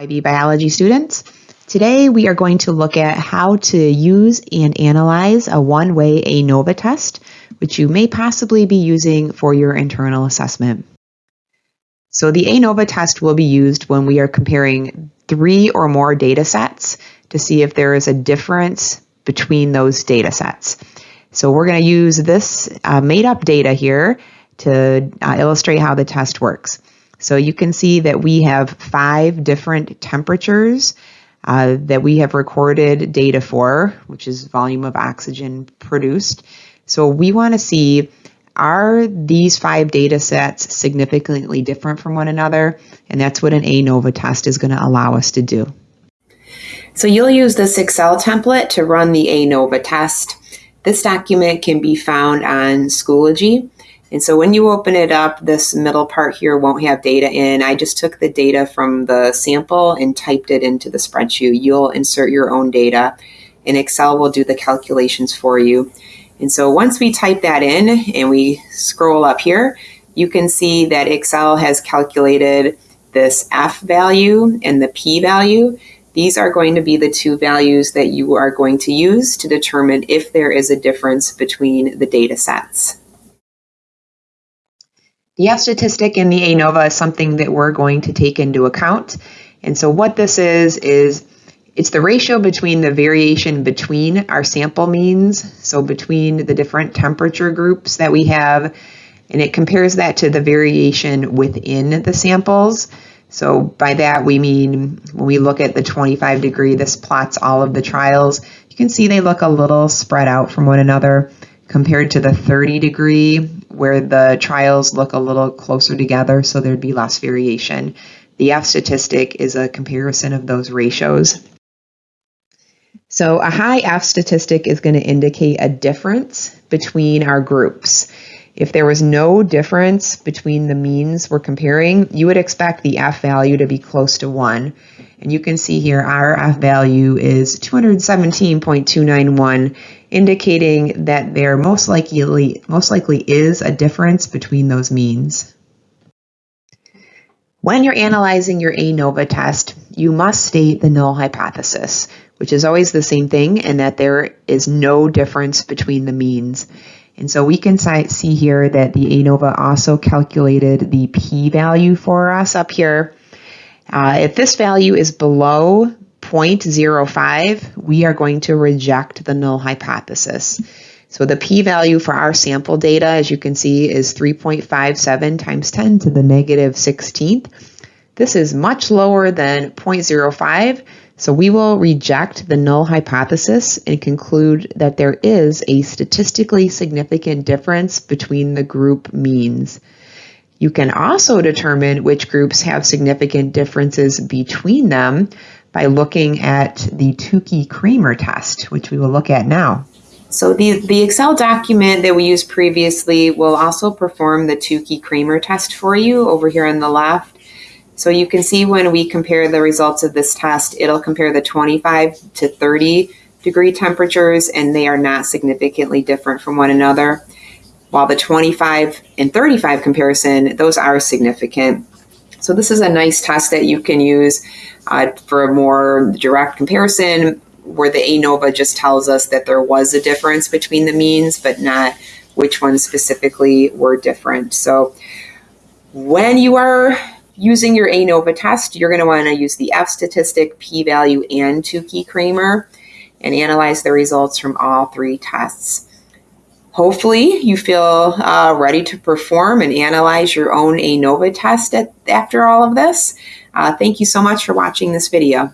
IB biology students. Today we are going to look at how to use and analyze a one-way ANOVA test, which you may possibly be using for your internal assessment. So the ANOVA test will be used when we are comparing three or more data sets to see if there is a difference between those data sets. So we're going to use this uh, made up data here to uh, illustrate how the test works. So you can see that we have five different temperatures uh, that we have recorded data for, which is volume of oxygen produced. So we want to see are these five data sets significantly different from one another? And that's what an ANOVA test is going to allow us to do. So you'll use this Excel template to run the ANOVA test. This document can be found on Schoology. And so when you open it up, this middle part here won't have data in. I just took the data from the sample and typed it into the spreadsheet. You'll insert your own data and Excel will do the calculations for you. And so once we type that in and we scroll up here, you can see that Excel has calculated this F value and the P value. These are going to be the two values that you are going to use to determine if there is a difference between the data sets. The F statistic in the ANOVA is something that we're going to take into account. And so what this is, is it's the ratio between the variation between our sample means, so between the different temperature groups that we have, and it compares that to the variation within the samples. So by that we mean when we look at the 25 degree, this plots all of the trials. You can see they look a little spread out from one another compared to the 30 degree where the trials look a little closer together so there'd be less variation. The F statistic is a comparison of those ratios. So a high F statistic is going to indicate a difference between our groups. If there was no difference between the means we're comparing, you would expect the F value to be close to 1. And you can see here our F value is 217.291, indicating that there most likely, most likely is a difference between those means. When you're analyzing your ANOVA test, you must state the null hypothesis, which is always the same thing, and that there is no difference between the means. And so we can see here that the ANOVA also calculated the p-value for us up here. Uh, if this value is below 0.05, we are going to reject the null hypothesis. So the p-value for our sample data, as you can see, is 3.57 times 10 to the negative 16th. This is much lower than 0.05, so we will reject the null hypothesis and conclude that there is a statistically significant difference between the group means. You can also determine which groups have significant differences between them by looking at the Tukey-Kramer test, which we will look at now. So the, the Excel document that we used previously will also perform the Tukey-Kramer test for you over here on the left. So you can see when we compare the results of this test, it'll compare the 25 to 30 degree temperatures and they are not significantly different from one another. While the 25 and 35 comparison, those are significant. So this is a nice test that you can use uh, for a more direct comparison where the ANOVA just tells us that there was a difference between the means, but not which ones specifically were different. So when you are using your ANOVA test, you're going to want to use the F statistic, p-value, and Tukey-Kramer and analyze the results from all three tests. Hopefully you feel uh, ready to perform and analyze your own ANOVA test at, after all of this. Uh, thank you so much for watching this video.